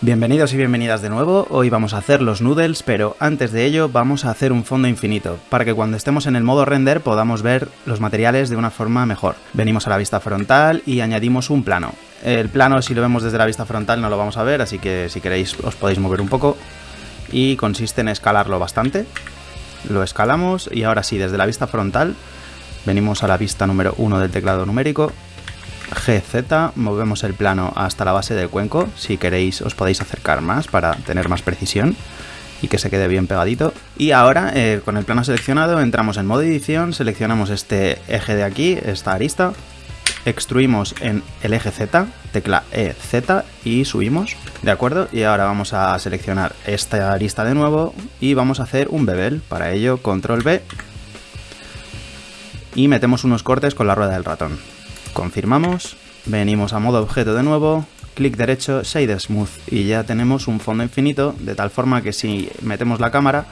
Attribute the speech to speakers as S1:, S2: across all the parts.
S1: Bienvenidos y bienvenidas de nuevo, hoy vamos a hacer los noodles, pero antes de ello vamos a hacer un fondo infinito, para que cuando estemos en el modo render podamos ver los materiales de una forma mejor. Venimos a la vista frontal y añadimos un plano. El plano si lo vemos desde la vista frontal no lo vamos a ver, así que si queréis os podéis mover un poco. Y consiste en escalarlo bastante. Lo escalamos y ahora sí, desde la vista frontal venimos a la vista número 1 del teclado numérico GZ, movemos el plano hasta la base del cuenco, si queréis os podéis acercar más para tener más precisión y que se quede bien pegadito. Y ahora, eh, con el plano seleccionado, entramos en modo edición, seleccionamos este eje de aquí, esta arista, extruimos en el eje Z, tecla EZ y subimos, ¿de acuerdo? Y ahora vamos a seleccionar esta arista de nuevo y vamos a hacer un bevel, para ello control B y metemos unos cortes con la rueda del ratón. Confirmamos, venimos a modo objeto de nuevo, clic derecho, Shade Smooth y ya tenemos un fondo infinito de tal forma que si metemos la cámara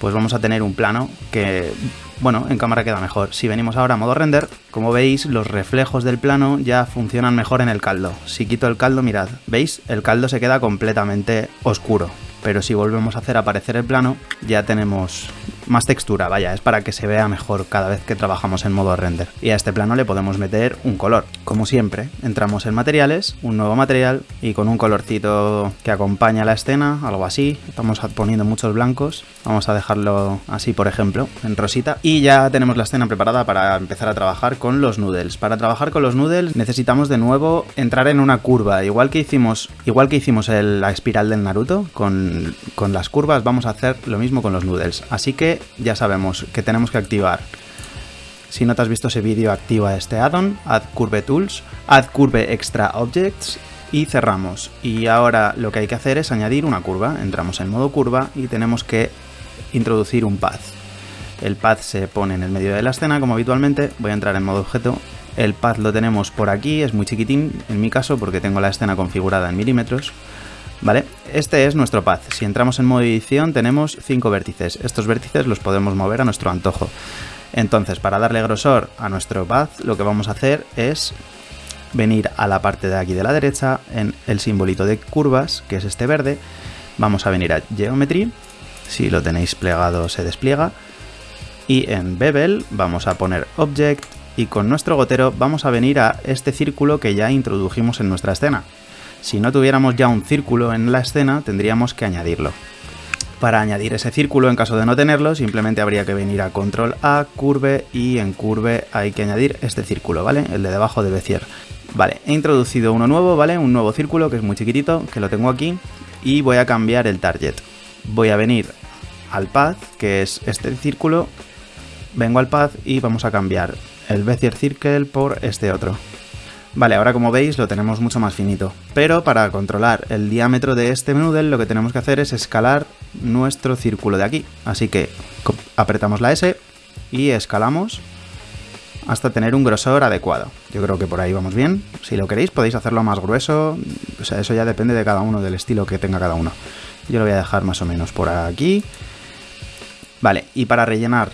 S1: pues vamos a tener un plano que, bueno, en cámara queda mejor. Si venimos ahora a modo render, como veis, los reflejos del plano ya funcionan mejor en el caldo. Si quito el caldo, mirad, ¿veis? El caldo se queda completamente oscuro. Pero si volvemos a hacer aparecer el plano, ya tenemos más textura, vaya, es para que se vea mejor cada vez que trabajamos en modo render. Y a este plano le podemos meter un color. Como siempre, entramos en materiales, un nuevo material y con un colorcito que acompaña la escena, algo así. Estamos poniendo muchos blancos, vamos a dejarlo así por ejemplo, en rosita. Y ya tenemos la escena preparada para empezar a trabajar con los noodles. Para trabajar con los noodles necesitamos de nuevo entrar en una curva, igual que hicimos, igual que hicimos la espiral del Naruto, con, con las curvas vamos a hacer lo mismo con los noodles. Así que ya sabemos que tenemos que activar. Si no te has visto ese vídeo, activa este addon, Add Curve Tools, Add Curve Extra Objects y cerramos. Y ahora lo que hay que hacer es añadir una curva. Entramos en modo curva y tenemos que introducir un path. El path se pone en el medio de la escena como habitualmente. Voy a entrar en modo objeto. El path lo tenemos por aquí, es muy chiquitín en mi caso porque tengo la escena configurada en milímetros. ¿Vale? Este es nuestro path. Si entramos en modo edición tenemos 5 vértices. Estos vértices los podemos mover a nuestro antojo. Entonces, para darle grosor a nuestro path, lo que vamos a hacer es venir a la parte de aquí de la derecha, en el simbolito de curvas, que es este verde. Vamos a venir a Geometry. Si lo tenéis plegado se despliega. Y en Bevel vamos a poner Object y con nuestro gotero vamos a venir a este círculo que ya introdujimos en nuestra escena. Si no tuviéramos ya un círculo en la escena, tendríamos que añadirlo. Para añadir ese círculo, en caso de no tenerlo, simplemente habría que venir a Control A, Curve, y en Curve hay que añadir este círculo, ¿vale? El de debajo de Bezier. Vale, he introducido uno nuevo, ¿vale? Un nuevo círculo que es muy chiquitito, que lo tengo aquí, y voy a cambiar el target. Voy a venir al path, que es este círculo, vengo al path y vamos a cambiar el Bezier Circle por este otro. Vale, ahora como veis lo tenemos mucho más finito. Pero para controlar el diámetro de este noodle lo que tenemos que hacer es escalar nuestro círculo de aquí. Así que apretamos la S y escalamos hasta tener un grosor adecuado. Yo creo que por ahí vamos bien. Si lo queréis podéis hacerlo más grueso. O sea, eso ya depende de cada uno, del estilo que tenga cada uno. Yo lo voy a dejar más o menos por aquí. Vale, y para rellenar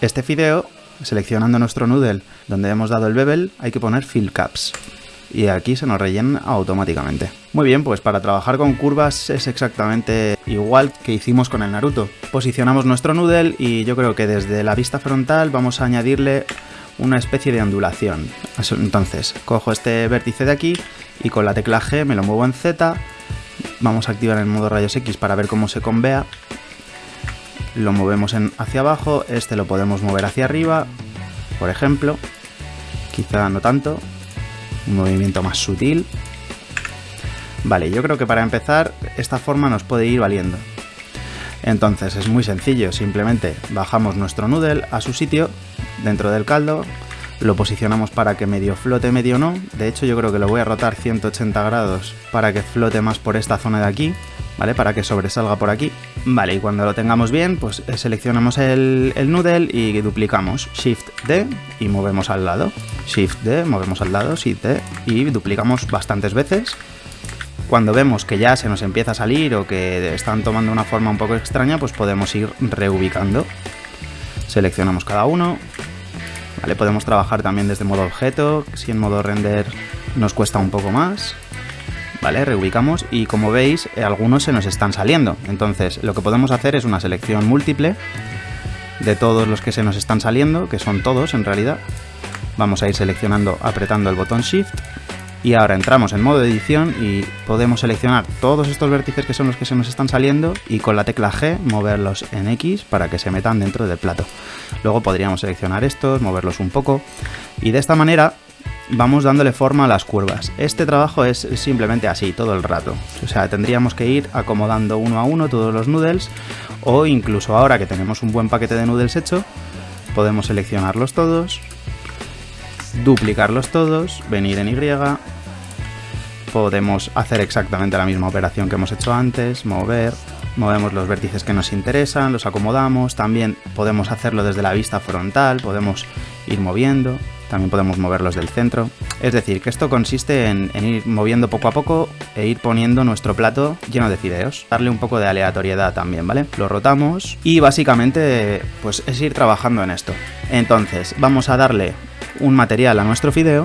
S1: este fideo seleccionando nuestro noodle donde hemos dado el bevel, hay que poner fill caps. Y aquí se nos rellena automáticamente. Muy bien, pues para trabajar con curvas es exactamente igual que hicimos con el Naruto. Posicionamos nuestro noodle y yo creo que desde la vista frontal vamos a añadirle una especie de ondulación. Entonces, cojo este vértice de aquí y con la tecla G me lo muevo en Z. Vamos a activar el modo rayos X para ver cómo se convea lo movemos hacia abajo, este lo podemos mover hacia arriba, por ejemplo, quizá no tanto, un movimiento más sutil. Vale, yo creo que para empezar esta forma nos puede ir valiendo. Entonces es muy sencillo, simplemente bajamos nuestro noodle a su sitio dentro del caldo, lo posicionamos para que medio flote, medio no. De hecho yo creo que lo voy a rotar 180 grados para que flote más por esta zona de aquí. ¿Vale? Para que sobresalga por aquí. Vale, y cuando lo tengamos bien, pues eh, seleccionamos el, el noodle y duplicamos Shift D y movemos al lado. Shift D, movemos al lado, Shift D y duplicamos bastantes veces. Cuando vemos que ya se nos empieza a salir o que están tomando una forma un poco extraña, pues podemos ir reubicando. Seleccionamos cada uno. Vale, podemos trabajar también desde modo objeto, si en modo render nos cuesta un poco más ¿vale? Reubicamos y como veis eh, algunos se nos están saliendo. Entonces lo que podemos hacer es una selección múltiple de todos los que se nos están saliendo, que son todos en realidad. Vamos a ir seleccionando apretando el botón Shift y ahora entramos en modo edición y podemos seleccionar todos estos vértices que son los que se nos están saliendo y con la tecla G moverlos en X para que se metan dentro del plato. Luego podríamos seleccionar estos, moverlos un poco y de esta manera vamos dándole forma a las curvas. Este trabajo es simplemente así, todo el rato. O sea, tendríamos que ir acomodando uno a uno todos los noodles o incluso ahora que tenemos un buen paquete de noodles hecho, podemos seleccionarlos todos, duplicarlos todos, venir en Y, podemos hacer exactamente la misma operación que hemos hecho antes, mover, movemos los vértices que nos interesan, los acomodamos, también podemos hacerlo desde la vista frontal, podemos ir moviendo, también podemos moverlos del centro. Es decir, que esto consiste en, ir moviendo poco a poco e ir poniendo nuestro plato lleno de fideos. Darle un poco de aleatoriedad también, ¿vale? Lo rotamos y básicamente pues es ir trabajando en esto. Entonces vamos a darle un material a nuestro fideo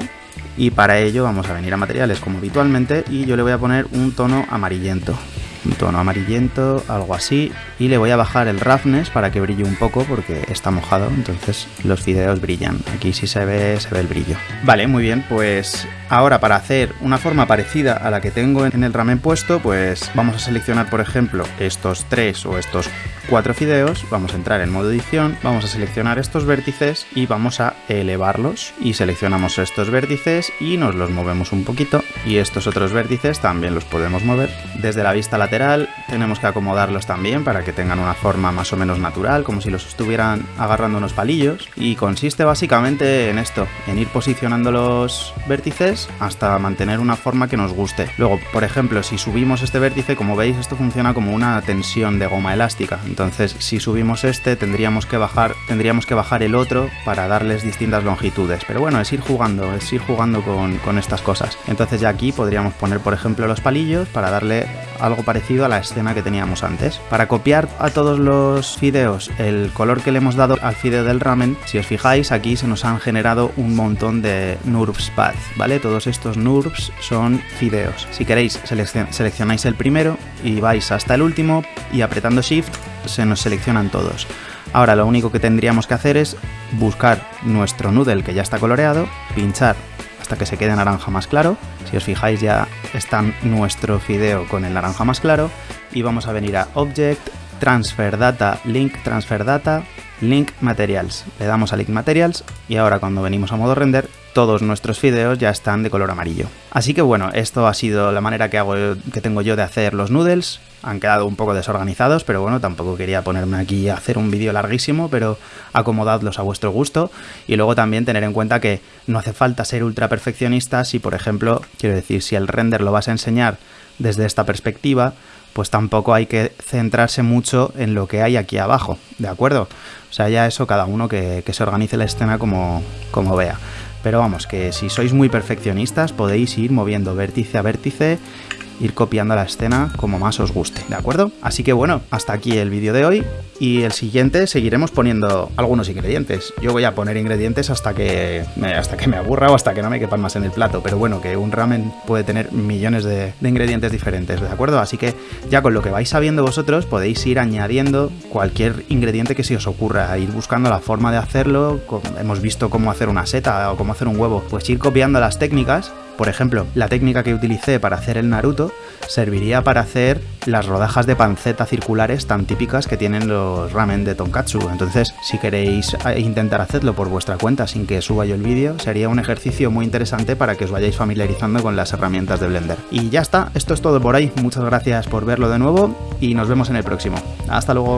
S1: y para ello vamos a venir a materiales como habitualmente y yo le voy a poner un tono amarillento un tono amarillento, algo así, y le voy a bajar el roughness para que brille un poco porque está mojado, entonces los fideos brillan. Aquí sí se ve, se ve el brillo. Vale, muy bien, pues ahora para hacer una forma parecida a la que tengo en el ramen puesto, pues vamos a seleccionar, por ejemplo, estos tres o estos cuatro fideos, vamos a entrar en modo edición, vamos a seleccionar estos vértices y vamos a elevarlos y seleccionamos estos vértices y nos los movemos un poquito y estos otros vértices también los podemos mover. Desde la vista lateral tenemos que acomodarlos también para que tengan una forma más o menos natural, como si los estuvieran agarrando unos palillos y consiste básicamente en esto, en ir posicionando los vértices hasta mantener una forma que nos guste. Luego, por ejemplo, si subimos este vértice, como veis, esto funciona como una tensión de goma elástica. Entonces, si subimos este, tendríamos que bajar, tendríamos que bajar el otro para darles distintas longitudes. Pero bueno, es ir jugando, es ir jugando con, estas cosas. Entonces ya aquí podríamos poner, por ejemplo, los palillos para darle algo parecido a la escena que teníamos antes. Para copiar a todos los fideos el color que le hemos dado al fideo del ramen, si os fijáis, aquí se nos han generado un montón de NURBS path, ¿vale? Todos estos NURBS son fideos. Si queréis, seleccionáis el primero y vais hasta el último y apretando Shift se nos seleccionan todos. Ahora lo único que tendríamos que hacer es buscar nuestro noodle que ya está coloreado, pinchar hasta que se quede naranja más claro. Si os fijáis ya está nuestro fideo con el naranja más claro y vamos a venir a Object, Transfer Data, Link Transfer Data, Link Materials. Le damos a Link Materials y ahora cuando venimos a modo render todos nuestros fideos ya están de color amarillo. Así que bueno, esto ha sido la manera que, hago, que tengo yo de hacer los noodles han quedado un poco desorganizados, pero bueno, tampoco quería ponerme aquí a hacer un vídeo larguísimo, pero acomodadlos a vuestro gusto y luego también tener en cuenta que no hace falta ser ultra perfeccionista si, por ejemplo, quiero decir, si el render lo vas a enseñar desde esta perspectiva, pues tampoco hay que centrarse mucho en lo que hay aquí abajo, ¿de acuerdo? O sea, ya eso cada uno que, se organice la escena como, como vea. Pero vamos, que si sois muy perfeccionistas podéis ir moviendo vértice a vértice ir copiando la escena como más os guste, ¿de acuerdo? Así que bueno, hasta aquí el vídeo de hoy y el siguiente seguiremos poniendo algunos ingredientes. Yo voy a poner ingredientes hasta que me, hasta que me aburra o hasta que no me quepan más en el plato, pero bueno, que un ramen puede tener millones de, de ingredientes diferentes, ¿de acuerdo? Así que ya con lo que vais sabiendo vosotros podéis ir añadiendo cualquier ingrediente que se os ocurra, ir buscando la forma de hacerlo, hemos visto cómo hacer una seta o cómo hacer un huevo, pues ir copiando las técnicas por ejemplo, la técnica que utilicé para hacer el Naruto serviría para hacer las rodajas de panceta circulares tan típicas que tienen los ramen de tonkatsu. Entonces, si queréis eh, intentar hacerlo por vuestra cuenta sin que suba yo el vídeo, sería un ejercicio muy interesante para que os vayáis familiarizando con las herramientas de Blender. Y ya está, esto es todo por ahí. Muchas gracias por verlo de nuevo y nos vemos en el próximo. Hasta luego.